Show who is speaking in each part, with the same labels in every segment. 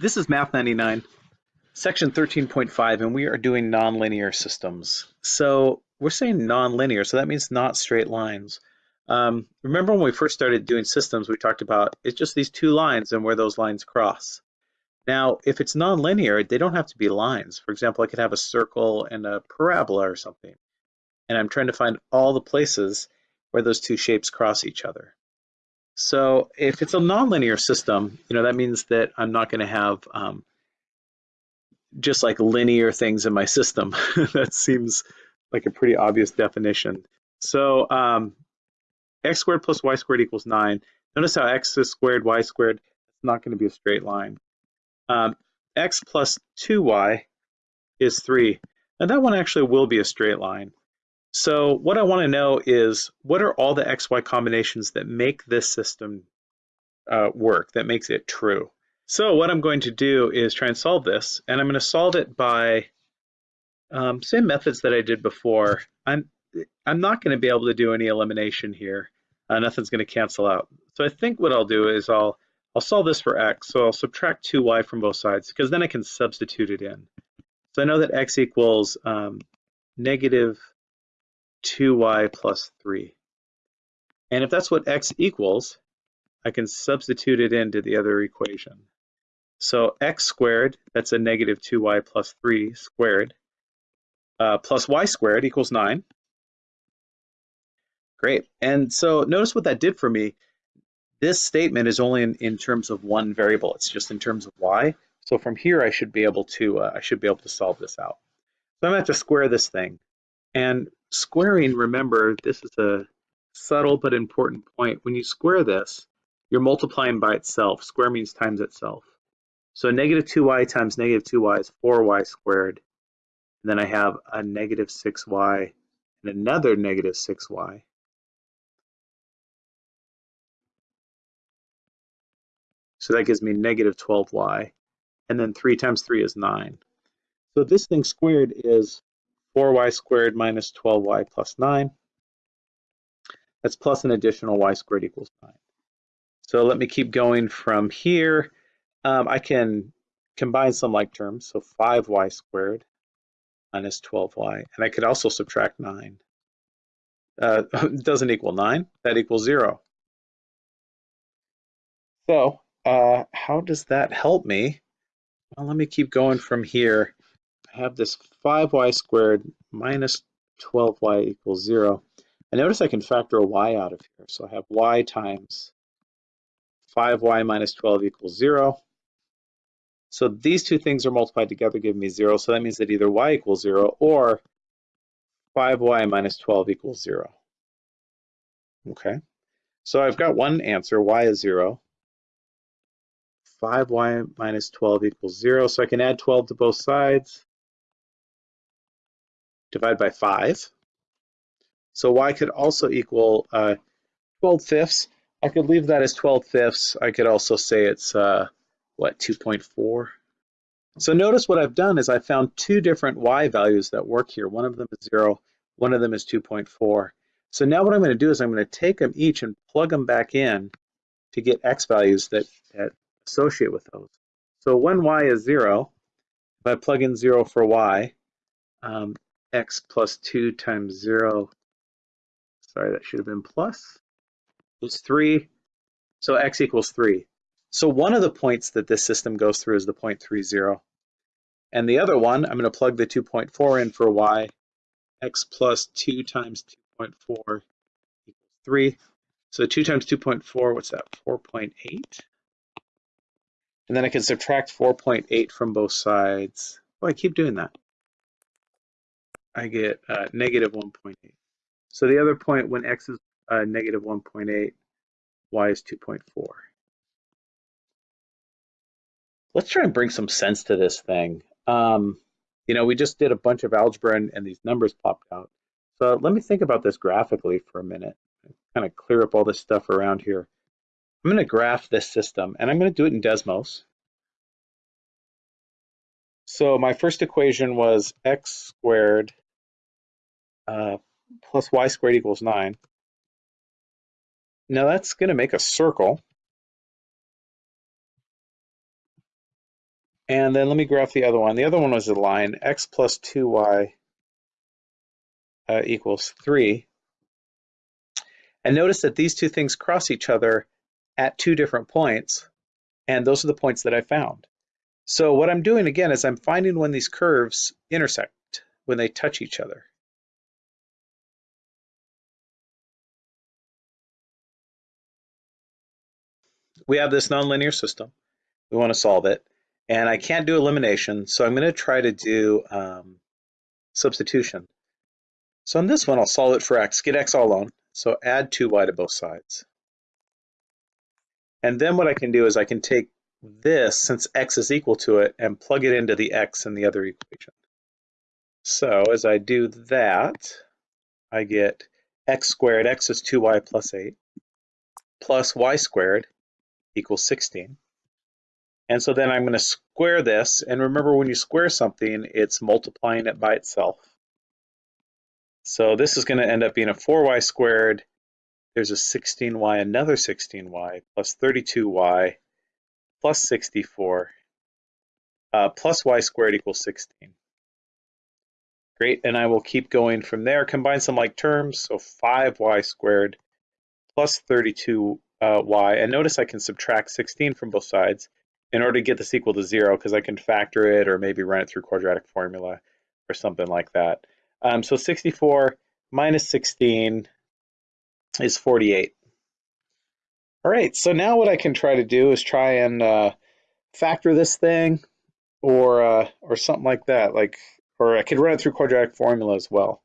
Speaker 1: This is Math 99, section 13.5, and we are doing nonlinear systems. So we're saying nonlinear, so that means not straight lines. Um, remember when we first started doing systems, we talked about it's just these two lines and where those lines cross. Now, if it's nonlinear, they don't have to be lines. For example, I could have a circle and a parabola or something, and I'm trying to find all the places where those two shapes cross each other. So if it's a nonlinear system, you know, that means that I'm not going to have um, just like linear things in my system. that seems like a pretty obvious definition. So um, x squared plus y squared equals 9. Notice how x is squared, y squared, it's not going to be a straight line. Um, x plus 2y is 3. And that one actually will be a straight line. So what I want to know is what are all the XY combinations that make this system uh, work, that makes it true. So what I'm going to do is try and solve this, and I'm going to solve it by um, same methods that I did before. I'm, I'm not going to be able to do any elimination here. Uh, nothing's going to cancel out. So I think what I'll do is I'll, I'll solve this for x. So I'll subtract 2y from both sides because then I can substitute it in. So I know that x equals um, negative 2y plus 3. And if that's what x equals, I can substitute it into the other equation. So x squared, that's a negative 2y plus 3 squared, uh, plus y squared equals 9. Great. And so notice what that did for me. This statement is only in, in terms of one variable. It's just in terms of y. So from here, I should be able to uh, I should be able to solve this out. So I'm going to have to square this thing. And squaring, remember, this is a subtle but important point. When you square this, you're multiplying by itself. Square means times itself. So negative 2y times negative 2y is 4y squared. And then I have a negative 6y and another negative 6y. So that gives me negative 12y. And then 3 times 3 is 9. So this thing squared is 4y squared minus 12y plus 9. That's plus an additional y squared equals 9. So let me keep going from here. Um, I can combine some like terms, so 5y squared minus 12y, and I could also subtract 9. Uh, doesn't equal 9, that equals 0. So uh, how does that help me? Well, let me keep going from here. I have this 5y squared minus 12y equals 0. And notice I can factor a y out of here. So I have y times 5y minus 12 equals 0. So these two things are multiplied together, give me 0. So that means that either y equals 0 or 5y minus 12 equals 0. Okay, so I've got one answer, y is 0. 5y minus 12 equals 0. So I can add 12 to both sides divide by 5. So y could also equal uh, 12 fifths. I could leave that as 12 fifths. I could also say it's, uh, what, 2.4? So notice what I've done is I found two different y values that work here. One of them is 0, one of them is 2.4. So now what I'm going to do is I'm going to take them each and plug them back in to get x values that, that associate with those. So when y is 0, if I plug in 0 for y, um, x plus 2 times 0, sorry, that should have been plus, is 3. So x equals 3. So one of the points that this system goes through is the point 3, 0. And the other one, I'm going to plug the 2.4 in for y. x plus 2 times 2.4 equals 3. So 2 times 2.4, what's that, 4.8? And then I can subtract 4.8 from both sides. Oh, I keep doing that. I get uh, negative 1.8. So the other point when x is uh, negative 1.8, y is 2.4. Let's try and bring some sense to this thing. Um, you know, we just did a bunch of algebra and, and these numbers popped out. So let me think about this graphically for a minute. Kind of clear up all this stuff around here. I'm going to graph this system, and I'm going to do it in Desmos. So my first equation was x squared uh, plus y squared equals 9. Now that's going to make a circle. And then let me graph the other one. The other one was a line, x plus 2y uh, equals 3. And notice that these two things cross each other at two different points, and those are the points that I found. So what I'm doing again is I'm finding when these curves intersect, when they touch each other. We have this nonlinear system. We want to solve it. And I can't do elimination, so I'm going to try to do um, substitution. So in this one, I'll solve it for x, get x all alone. So add 2y to both sides. And then what I can do is I can take this, since x is equal to it, and plug it into the x in the other equation. So as I do that, I get x squared, x is 2y plus 8, plus y squared equals 16. And so then I'm going to square this. And remember, when you square something, it's multiplying it by itself. So this is going to end up being a 4y squared. There's a 16y, another 16y, plus 32y, plus 64, uh, plus y squared equals 16. Great, and I will keep going from there. Combine some like terms, so 5y squared plus 32y, and notice I can subtract 16 from both sides in order to get this equal to zero, because I can factor it or maybe run it through quadratic formula or something like that. Um, so 64 minus 16 is 48. All right, so now what I can try to do is try and uh, factor this thing or uh, or something like that, like, or I could run it through quadratic formula as well.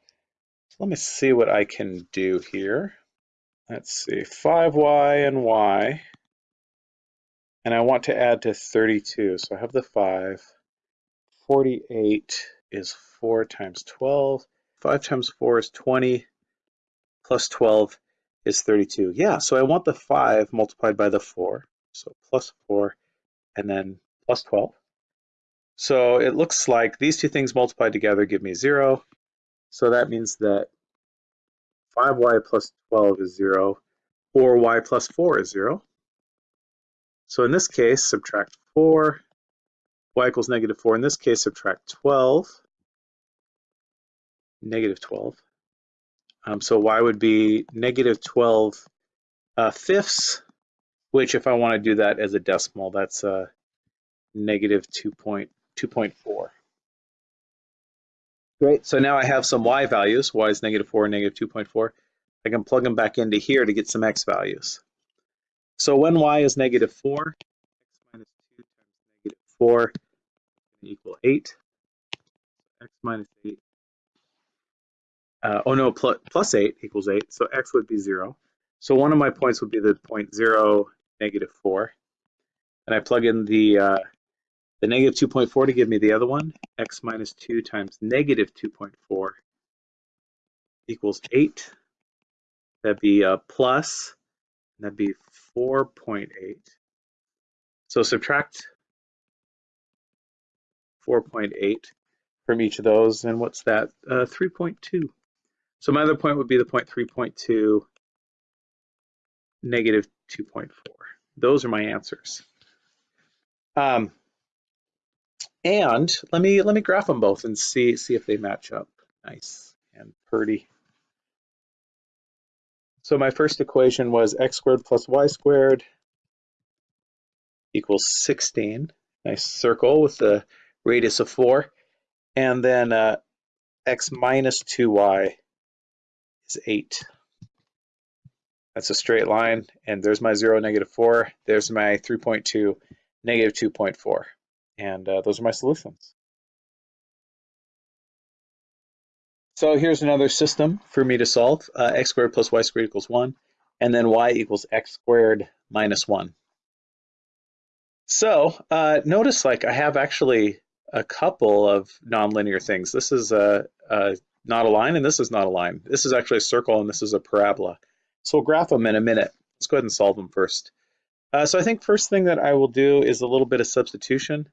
Speaker 1: So let me see what I can do here. Let's see, 5y and y, and I want to add to 32, so I have the 5. 48 is 4 times 12. 5 times 4 is 20, plus 12 is 32. Yeah, so I want the 5 multiplied by the 4. So plus 4 and then plus 12. So it looks like these two things multiplied together give me 0. So that means that 5y plus 12 is 0, or y plus 4 is 0. So in this case, subtract 4, y equals negative 4. In this case, subtract 12, negative 12. Um, so y would be negative 12 uh, fifths, which if I want to do that as a decimal, that's uh, negative 2.2.4. Great, so now I have some y values. y is negative 4 and negative 2.4. I can plug them back into here to get some x values. So when y is negative 4, x minus 2 times negative 4 equal 8. x minus 8 uh, oh no, plus, plus 8 equals 8, so x would be 0. So one of my points would be the point 0, negative 4. And I plug in the, uh, the negative 2.4 to give me the other one. x minus 2 times negative 2.4 equals 8. That'd be a plus, that'd be 4.8. So subtract 4.8 from each of those, and what's that? Uh, 3.2. So my other point would be the point 3.2, negative 2.4. Those are my answers. Um, and let me let me graph them both and see see if they match up. Nice and pretty. So my first equation was x squared plus y squared equals 16. Nice circle with the radius of 4. And then uh, x minus 2y is 8. That's a straight line, and there's my 0, negative 4. There's my 3.2, negative 2.4. And uh, those are my solutions. So here's another system for me to solve. Uh, x squared plus y squared equals 1, and then y equals x squared minus 1. So uh, notice like I have actually a couple of nonlinear things. This is a, a not a line, and this is not a line. This is actually a circle, and this is a parabola. So we'll graph them in a minute. Let's go ahead and solve them first. Uh, so I think first thing that I will do is a little bit of substitution.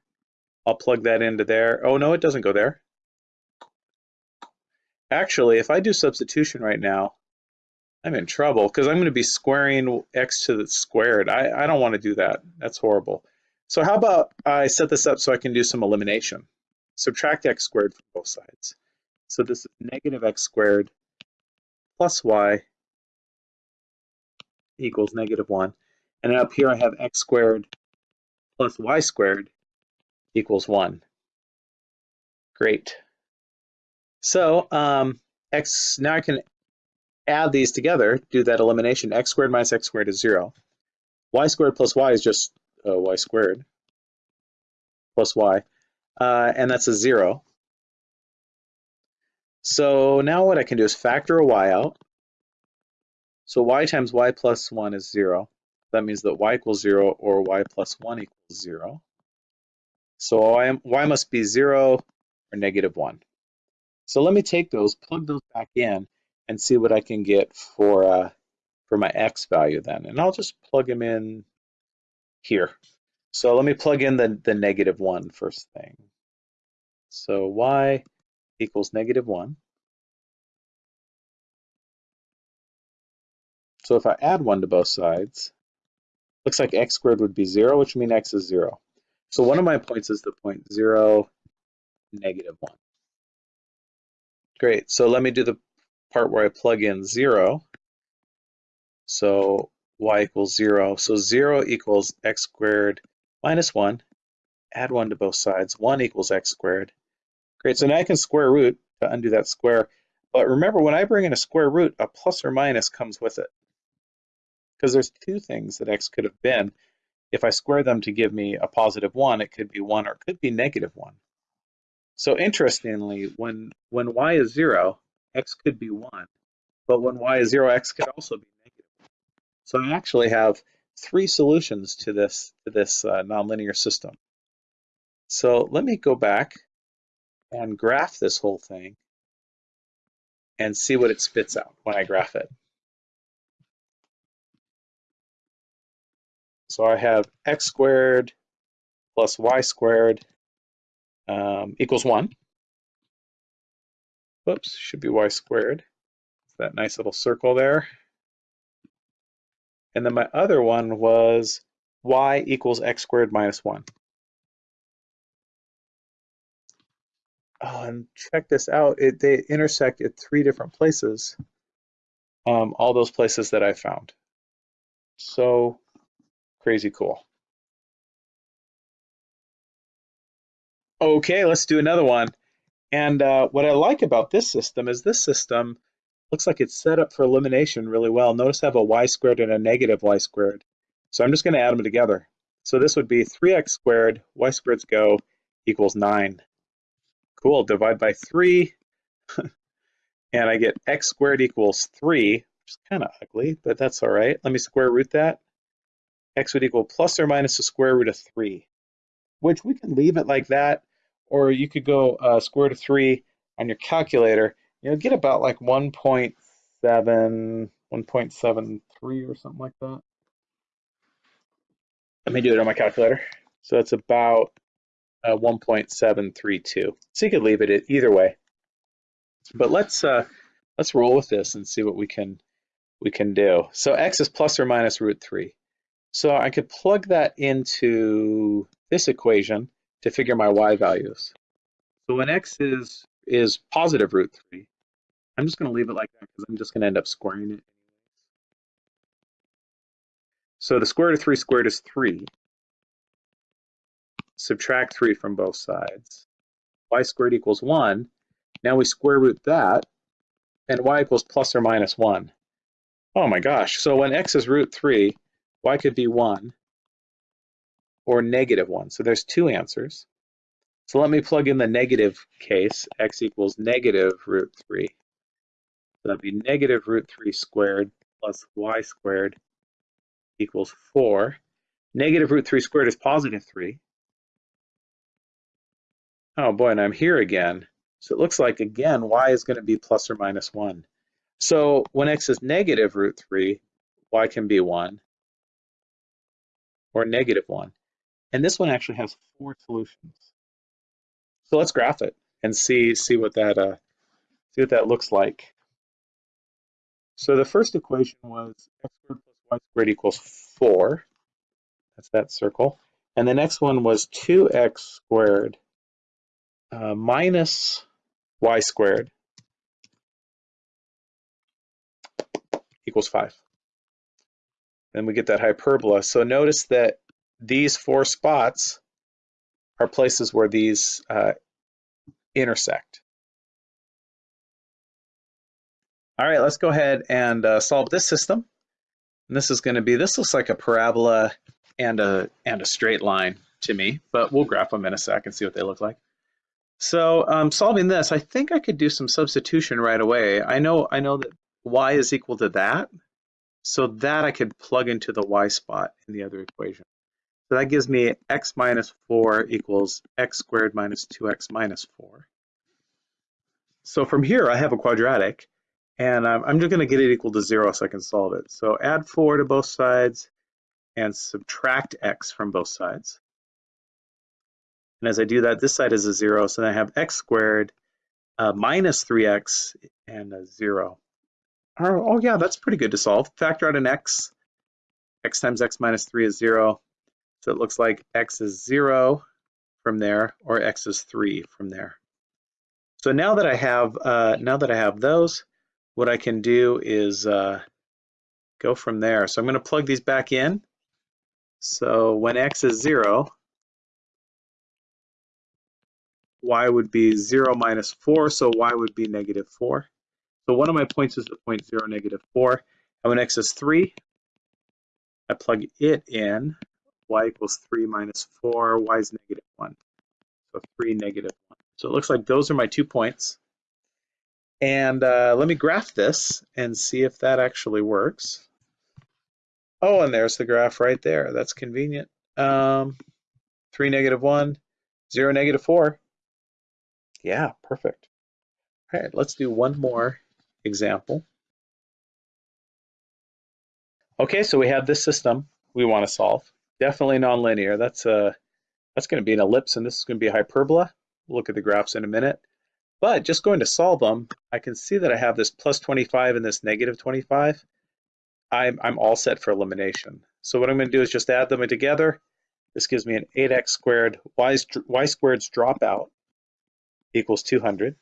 Speaker 1: I'll plug that into there. Oh, no, it doesn't go there. Actually, if I do substitution right now, I'm in trouble because I'm going to be squaring x to the squared. I, I don't want to do that. That's horrible. So how about I set this up so I can do some elimination? Subtract x squared from both sides. So this is negative x squared plus y equals negative 1. And up here I have x squared plus y squared equals 1. Great. So um, x now I can add these together, do that elimination. x squared minus x squared is 0. y squared plus y is just uh, y squared plus y. Uh, and that's a 0. So now what I can do is factor a y out. So y times y plus 1 is 0. That means that y equals 0 or y plus 1 equals 0. So y, y must be 0 or negative 1. So let me take those, plug those back in, and see what I can get for, uh, for my x value then. And I'll just plug them in here. So let me plug in the, the negative 1 first thing. So y equals negative 1. So if I add 1 to both sides, looks like x squared would be 0, which means x is 0. So one of my points is the point 0, negative 1. Great, so let me do the part where I plug in 0. So y equals 0. So 0 equals x squared minus 1. Add 1 to both sides. 1 equals x squared. Great, so now I can square root to undo that square. But remember, when I bring in a square root, a plus or minus comes with it. Because there's two things that x could have been. If I square them to give me a positive 1, it could be 1 or it could be negative 1. So interestingly, when, when y is 0, x could be 1. But when y is 0, x could also be negative. So I actually have three solutions to this, to this uh, nonlinear system. So let me go back and graph this whole thing and see what it spits out when I graph it. So I have x squared plus y squared um, equals 1. Whoops, should be y squared. that nice little circle there. And then my other one was y equals x squared minus 1. And check this out. It, they intersect at three different places. Um, all those places that I found. So crazy cool. Okay, let's do another one. And uh, what I like about this system is this system looks like it's set up for elimination really well. Notice I have a y squared and a negative y squared. So I'm just going to add them together. So this would be 3x squared, y squareds go, equals 9. Cool, divide by 3, and I get x squared equals 3, which is kind of ugly, but that's all right. Let me square root that. x would equal plus or minus the square root of 3, which we can leave it like that, or you could go uh, square root of 3 on your calculator. You'll get about like 1.7, 1.73 or something like that. Let me do it on my calculator. So that's about uh, 1.732. So you could leave it either way. But let's uh, let's roll with this and see what we can we can do. So x is plus or minus root 3. So I could plug that into this equation to figure my y values. So when x is is positive root 3, I'm just going to leave it like that because I'm just going to end up squaring it. So the square root of 3 squared is 3 subtract 3 from both sides. y squared equals 1. Now we square root that, and y equals plus or minus 1. Oh my gosh, so when x is root 3, y could be 1 or negative 1. So there's two answers. So let me plug in the negative case, x equals negative root 3. So that'd be negative root 3 squared plus y squared equals 4. Negative root 3 squared is positive 3. Oh boy, and I'm here again. So it looks like, again, y is going to be plus or minus 1. So when x is negative root 3, y can be 1 or negative 1. And this one actually has four solutions. So let's graph it and see see what that uh, see what that looks like. So the first equation was x squared plus y squared equals 4. That's that circle. And the next one was 2x squared uh, minus y squared equals 5. Then we get that hyperbola. So notice that these four spots are places where these uh, intersect. All right, let's go ahead and uh, solve this system. And this is going to be, this looks like a parabola and a, and a straight line to me, but we'll graph them in a sec and see what they look like. So um, solving this, I think I could do some substitution right away. I know, I know that y is equal to that, so that I could plug into the y spot in the other equation. So that gives me x minus 4 equals x squared minus 2x minus 4. So from here, I have a quadratic, and I'm, I'm just going to get it equal to 0 so I can solve it. So add 4 to both sides and subtract x from both sides. And as I do that, this side is a 0, so then I have x squared uh, minus 3x and a 0. Oh, oh, yeah, that's pretty good to solve. Factor out an x. x times x minus 3 is 0. So it looks like x is 0 from there, or x is 3 from there. So now that I have uh, now that I have those, what I can do is uh, go from there. So I'm going to plug these back in. So when x is 0, y would be 0 minus 4, so y would be negative 4. So one of my points is the point 0, negative 4. And when x is 3, I plug it in. y equals 3 minus 4, y is negative 1. So 3, negative 1. So it looks like those are my two points. And uh, let me graph this and see if that actually works. Oh, and there's the graph right there. That's convenient. Um, 3, negative 1, 0, negative 4. Yeah, perfect. All right, let's do one more example. Okay, so we have this system we want to solve. Definitely nonlinear. That's a uh, that's going to be an ellipse, and this is going to be a hyperbola. We'll look at the graphs in a minute. But just going to solve them, I can see that I have this plus 25 and this negative 25. I'm, I'm all set for elimination. So what I'm going to do is just add them together. This gives me an 8x squared, y, y squared's dropout equals 200.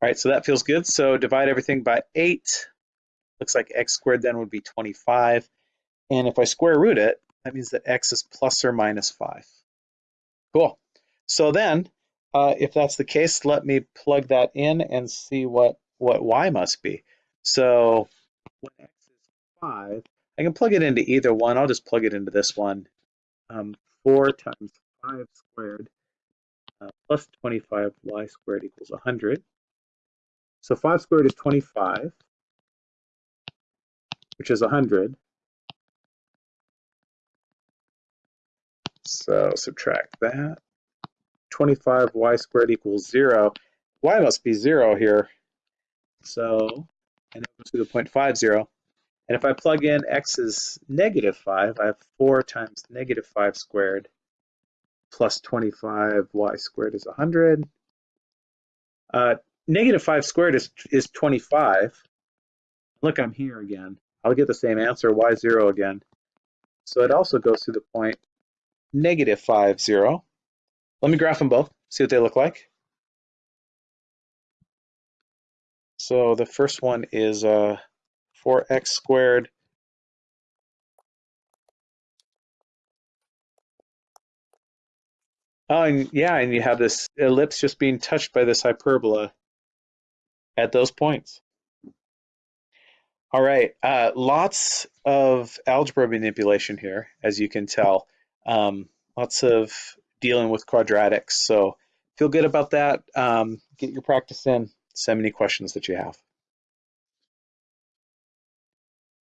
Speaker 1: All right, so that feels good. So divide everything by 8. Looks like x squared then would be 25. And if I square root it, that means that x is plus or minus 5. Cool. So then, uh, if that's the case, let me plug that in and see what, what y must be. So when x is 5, I can plug it into either one. I'll just plug it into this one. Um, 4 times 5 squared uh, plus 25y squared equals 100. So 5 squared is 25, which is 100. So subtract that. 25y squared equals 0. y must be 0 here. So, and it goes to the point 5, 0. And if I plug in x is negative 5, I have 4 times negative 5 squared plus 25y squared is 100. Uh, negative 5 squared is, is 25. Look, I'm here again. I'll get the same answer, y 0 again. So it also goes to the point negative 5, 0. Let me graph them both, see what they look like. So the first one is uh, 4x squared Oh, and yeah, and you have this ellipse just being touched by this hyperbola at those points. All right, uh, lots of algebra manipulation here, as you can tell. Um, lots of dealing with quadratics. So feel good about that. Um, get your practice in. Send any questions that you have.